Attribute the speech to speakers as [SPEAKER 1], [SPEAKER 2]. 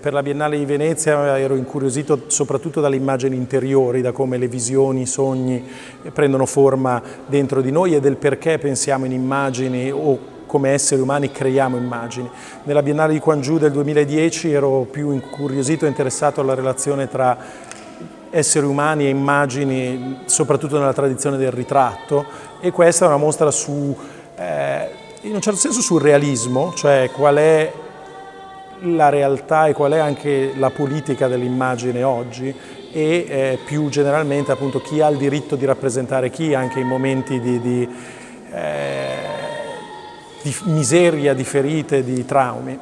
[SPEAKER 1] Per la Biennale di Venezia ero incuriosito soprattutto dalle immagini interiori, da come le visioni, i sogni prendono forma dentro di noi e del perché pensiamo in immagini o come esseri umani creiamo immagini. Nella Biennale di Quangiù del 2010 ero più incuriosito e interessato alla relazione tra esseri umani e immagini, soprattutto nella tradizione del ritratto e questa è una mostra su, eh, in un certo senso sul realismo, cioè qual è la realtà e qual è anche la politica dell'immagine oggi e eh, più generalmente appunto chi ha il diritto di rappresentare chi anche in momenti di, di, eh, di miseria, di ferite, di traumi.